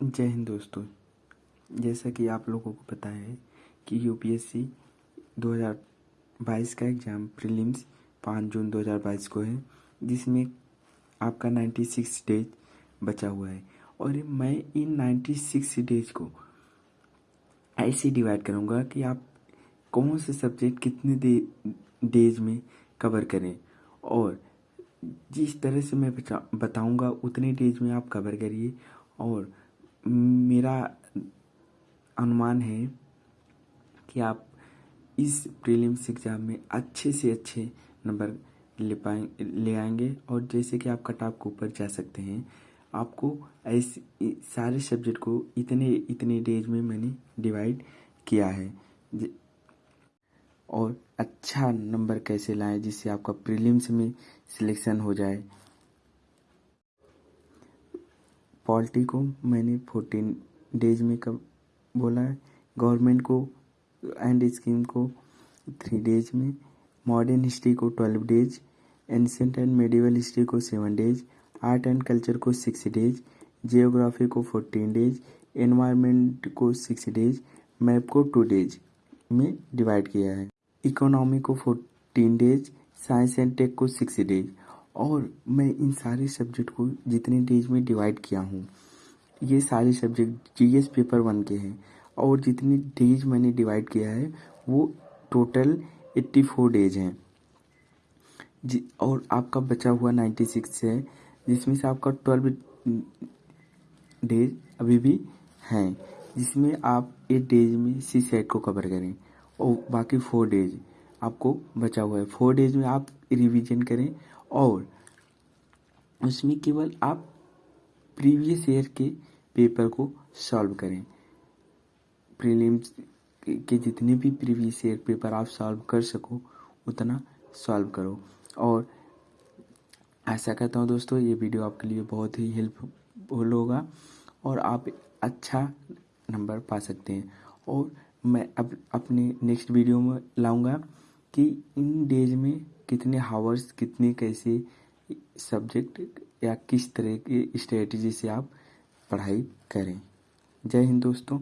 जय हिंद दोस्तों, जैसा कि आप लोगों को पता है कि यूपीएससी 2022 का एग्ज़ाम प्रीलिम्स 5 जून 2022 को है, जिसमें आपका 96 डेज़ बचा हुआ है। और मैं इन 96 डेज़ को ऐसे डिवाइड करूँगा कि आप कौन से सब्जेक्ट कितने दे डेज़ में कवर करें। और जिस तरह से मैं बताऊँगा, उतने डेज़ में आप कवर करिए। और मेरा अनुमान है कि आप इस प्रीलिम्स एग्ज़ाम में अच्छे से अच्छे नंबर ले पाए, ले आएँगे और जैसे कि आप कट ऑफ़ के ऊपर जा सकते हैं। आपको ऐसे सारे सब्जेक्ट को इतने इतने डेज़ में मैंने डिवाइड किया है। और अच्छा नंबर कैसे लाएँ जिससे आपका प्रीलिम्स में सिलेक्शन हो जाए? पॉलिटी को मैंने फोर्टीन डेज़ में कब बोला है? गवर्नमेंट को एंड स्कीम को थ्री डेज़ में मॉडर्न हिस्ट्री को twelve days ancient and medieval history को seven days art and culture को सिक्स डेज़ जियोग्राफी को फोर्टीन डेज़ एनवायरनमेंट को सिक्स डेज़ मैप को टू डेज़ में डिवाइड किया है। इकोनॉमी को fourteen days science and tech को सिक्स डेज़ और मैं इन सारे सब्जेक्ट को जितने डेज़ में डिवाइड किया हूँ, ये सारे सब्जेक्ट जीएस पेपर वन के हैं और जितने डेज़ मैंने डिवाइड किया है, वो टोटल एट्टी फोर डेज़ हैं। जी, और आपका बचा हुआ नाइन्टी सिक्स है, जिसमें से आपका ट्वेल्व डेज़ अभी भी हैं, जिसमें आप एट डेज़ में सी सेट को कवर करें और बाकी फोर डेज़ आपको बचा हुआ है। फोर डेज़ में आप रिवीजन करें और उसमें केवल आप प्रीवियस ईयर के पेपर को सॉल्व करें। प्रीलिम्स के जितने भी प्रीवियस ईयर पेपर आप सॉल्व कर सको, उतना सॉल्व करो। और ऐसा कहता हूँ दोस्तों, ये वीडियो आपके लिए बहुत ही हेल्पफुल होगा और आप अच्छा नंबर पा सकते हैं। और मैं अब अपने नेक्स्ट वीडियो में लाऊँगा। कि इन डेज़ में कितने हावर्स कितने कैसे सब्जेक्ट या किस तरह की स्ट्रेटजी से आप पढ़ाई करें। जय हिंद दोस्तों।